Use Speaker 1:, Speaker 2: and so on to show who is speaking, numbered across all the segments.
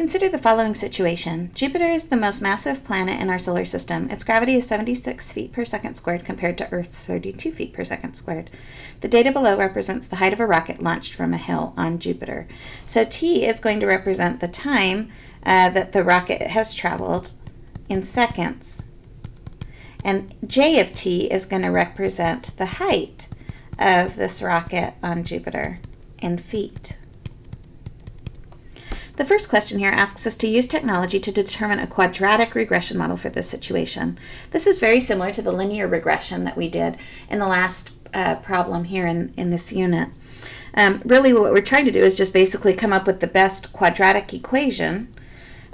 Speaker 1: Consider the following situation. Jupiter is the most massive planet in our solar system. Its gravity is 76 feet per second squared compared to Earth's 32 feet per second squared. The data below represents the height of a rocket launched from a hill on Jupiter. So t is going to represent the time uh, that the rocket has traveled in seconds. And j of t is going to represent the height of this rocket on Jupiter in feet. The first question here asks us to use technology to determine a quadratic regression model for this situation. This is very similar to the linear regression that we did in the last uh, problem here in, in this unit. Um, really what we're trying to do is just basically come up with the best quadratic equation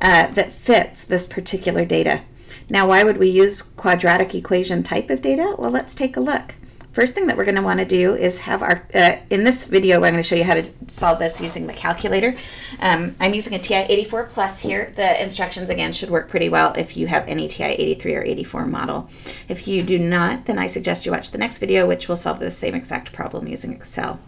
Speaker 1: uh, that fits this particular data. Now why would we use quadratic equation type of data? Well let's take a look. First thing that we're going to want to do is have our, uh, in this video, I'm going to show you how to solve this using the calculator. Um, I'm using a TI-84 Plus here. The instructions, again, should work pretty well if you have any TI-83 or 84 model. If you do not, then I suggest you watch the next video, which will solve the same exact problem using Excel.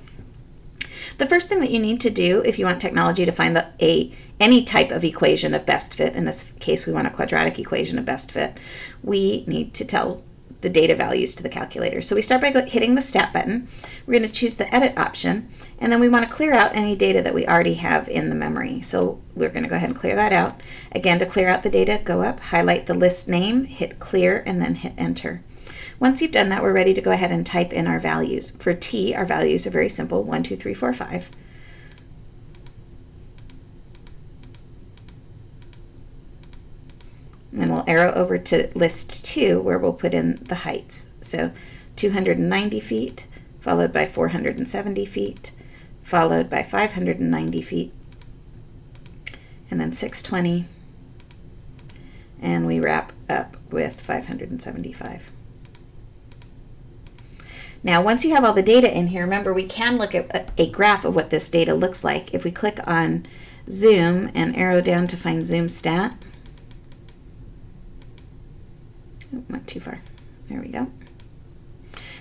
Speaker 1: The first thing that you need to do if you want technology to find the, a any type of equation of best fit, in this case we want a quadratic equation of best fit, we need to tell the data values to the calculator. So we start by hitting the Stat button. We're going to choose the Edit option, and then we want to clear out any data that we already have in the memory. So we're going to go ahead and clear that out. Again, to clear out the data, go up, highlight the list name, hit Clear, and then hit Enter. Once you've done that, we're ready to go ahead and type in our values. For T, our values are very simple, 1, 2, 3, 4, 5. And then we'll arrow over to list two where we'll put in the heights. So 290 feet, followed by 470 feet, followed by 590 feet, and then 620, and we wrap up with 575. Now, once you have all the data in here, remember we can look at a graph of what this data looks like. If we click on zoom and arrow down to find zoom stat, went too far. There we go.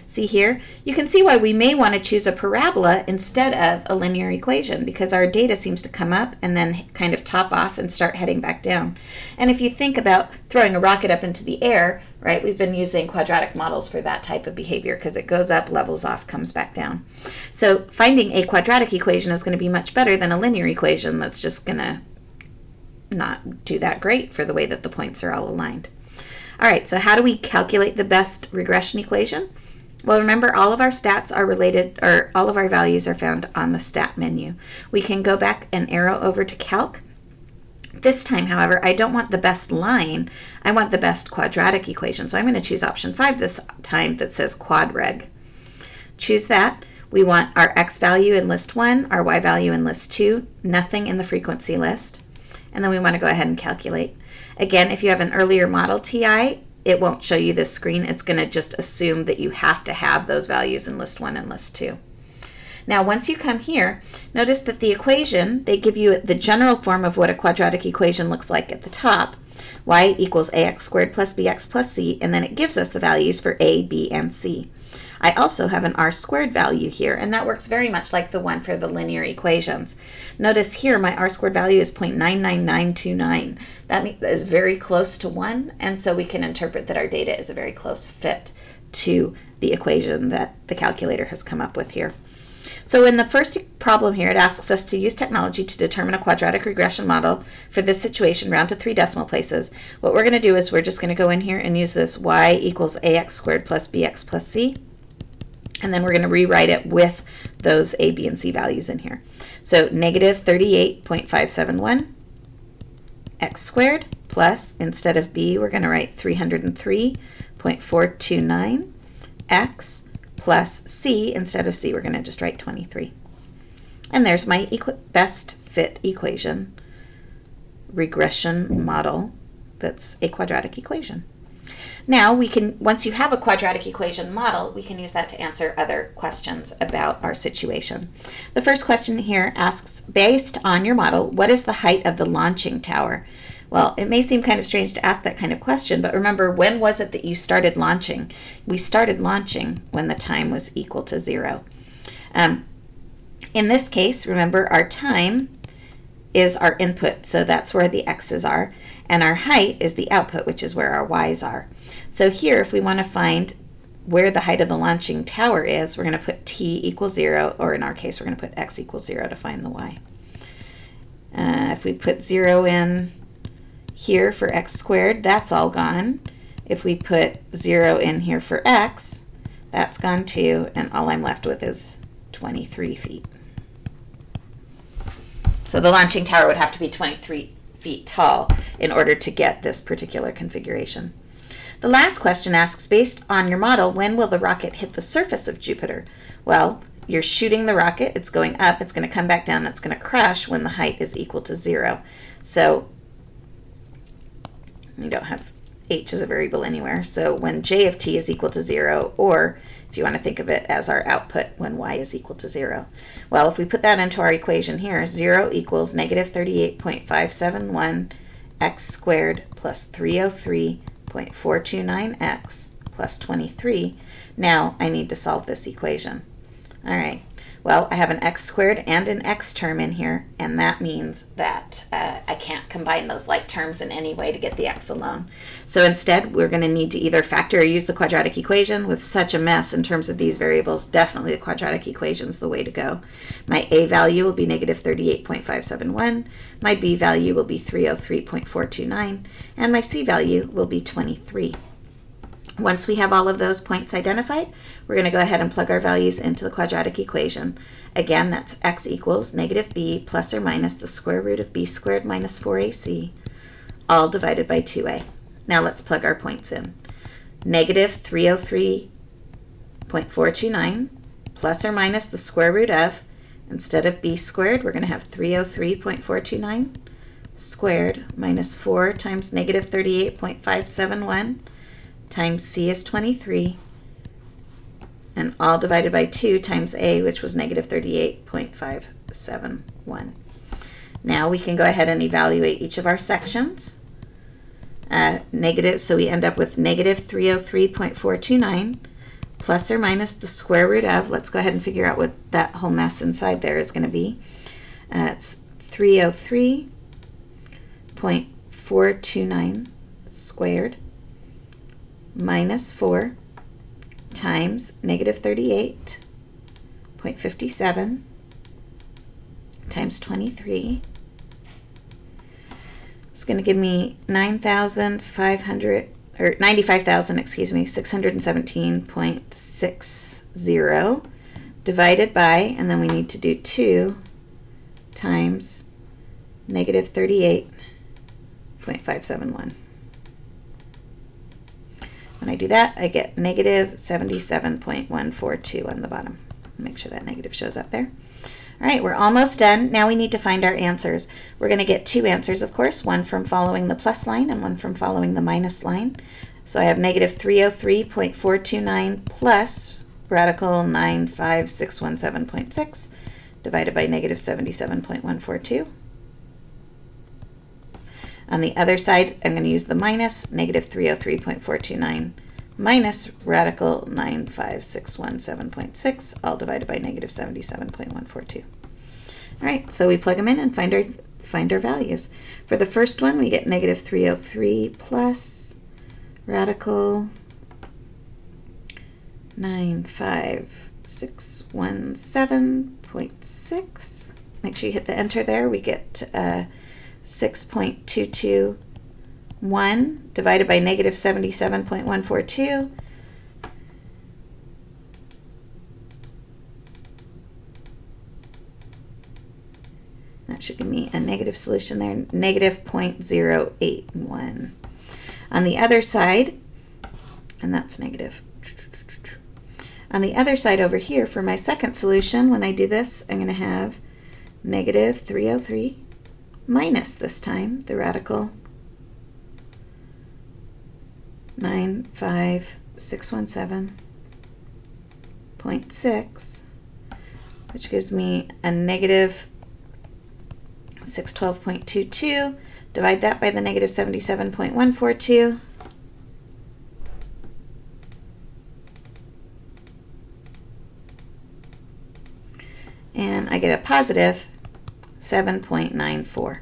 Speaker 1: See here, you can see why we may want to choose a parabola instead of a linear equation because our data seems to come up and then kind of top off and start heading back down. And if you think about throwing a rocket up into the air, right, we've been using quadratic models for that type of behavior because it goes up, levels off, comes back down. So finding a quadratic equation is going to be much better than a linear equation that's just going to not do that great for the way that the points are all aligned. All right, so how do we calculate the best regression equation? Well, remember all of our stats are related, or all of our values are found on the stat menu. We can go back and arrow over to calc. This time, however, I don't want the best line. I want the best quadratic equation. So I'm going to choose option 5 this time that says quadreg. Choose that. We want our x value in list 1, our y value in list 2, nothing in the frequency list. And then we want to go ahead and calculate. Again, if you have an earlier model TI, it won't show you this screen. It's going to just assume that you have to have those values in list 1 and list 2. Now, once you come here, notice that the equation, they give you the general form of what a quadratic equation looks like at the top. y equals ax squared plus bx plus c, and then it gives us the values for a, b, and c. I also have an r squared value here, and that works very much like the one for the linear equations. Notice here my r squared value is 0.99929. That is very close to 1, and so we can interpret that our data is a very close fit to the equation that the calculator has come up with here. So in the first problem here, it asks us to use technology to determine a quadratic regression model for this situation round to three decimal places. What we're going to do is we're just going to go in here and use this y equals ax squared plus bx plus c. And then we're going to rewrite it with those A, B, and C values in here. So negative 38.571 x squared plus, instead of B, we're going to write 303.429 x plus C. Instead of C, we're going to just write 23. And there's my best fit equation regression model that's a quadratic equation. Now we can, once you have a quadratic equation model, we can use that to answer other questions about our situation. The first question here asks, based on your model, what is the height of the launching tower? Well, it may seem kind of strange to ask that kind of question, but remember, when was it that you started launching? We started launching when the time was equal to zero. Um, in this case, remember, our time is our input, so that's where the x's are, and our height is the output, which is where our y's are. So here, if we want to find where the height of the launching tower is, we're going to put t equals 0, or in our case, we're going to put x equals 0 to find the y. Uh, if we put 0 in here for x squared, that's all gone. If we put 0 in here for x, that's gone too, and all I'm left with is 23 feet. So the launching tower would have to be 23 feet tall in order to get this particular configuration. The last question asks, based on your model, when will the rocket hit the surface of Jupiter? Well, you're shooting the rocket, it's going up, it's going to come back down, it's going to crash when the height is equal to zero. So you don't have h as a variable anywhere. So when j of t is equal to zero, or you want to think of it as our output when y is equal to 0. Well, if we put that into our equation here, 0 equals negative 38.571 x squared plus 303.429x plus 23. Now I need to solve this equation. All right, well, I have an x squared and an x term in here, and that means that uh, I can't combine those like terms in any way to get the x alone. So instead, we're going to need to either factor or use the quadratic equation. With such a mess in terms of these variables, definitely the quadratic equation is the way to go. My a value will be negative 38.571, my b value will be 303.429, and my c value will be 23. Once we have all of those points identified, we're going to go ahead and plug our values into the quadratic equation. Again, that's x equals negative b plus or minus the square root of b squared minus 4ac, all divided by 2a. Now let's plug our points in. Negative 303.429 plus or minus the square root of, instead of b squared, we're going to have 303.429 squared minus 4 times negative 38.571 times c is 23, and all divided by 2 times a, which was negative 38.571. Now we can go ahead and evaluate each of our sections. Uh, negative, so we end up with negative 303.429 plus or minus the square root of, let's go ahead and figure out what that whole mess inside there is going to be. Uh, it's 303.429 squared minus 4 times negative 38.57 times 23 it's going to give me 9,500 or 95,000, excuse me, 617.60 divided by, and then we need to do 2 times negative 38.571. When I do that, I get negative 77.142 on the bottom. Make sure that negative shows up there. All right, we're almost done. Now we need to find our answers. We're going to get two answers, of course, one from following the plus line and one from following the minus line. So I have negative 303.429 plus radical 95617.6 divided by negative 77.142. On the other side, I'm going to use the minus, negative 303.429 minus radical 95617.6, all divided by negative 77.142. All right, so we plug them in and find our, find our values. For the first one, we get negative 303 plus radical 95617.6. Make sure you hit the enter there. We get uh, 6.221 divided by negative 77.142. That should give me a negative solution there, negative 0.081. On the other side, and that's negative. On the other side over here, for my second solution, when I do this, I'm going to have negative 303 minus this time the radical 95617.6, which gives me a negative 612.22. Divide that by the negative 77.142. And I get a positive 7.94.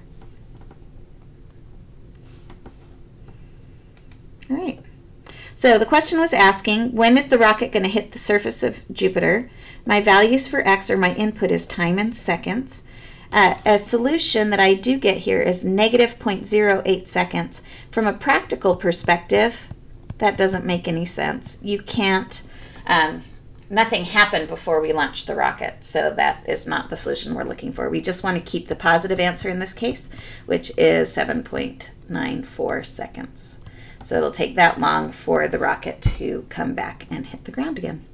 Speaker 1: All right. So the question was asking, when is the rocket going to hit the surface of Jupiter? My values for x or my input is time in seconds. Uh, a solution that I do get here is negative 0.08 seconds. From a practical perspective, that doesn't make any sense. You can't, um, nothing happened before we launched the rocket, so that is not the solution we're looking for. We just want to keep the positive answer in this case, which is 7.94 seconds. So it'll take that long for the rocket to come back and hit the ground again.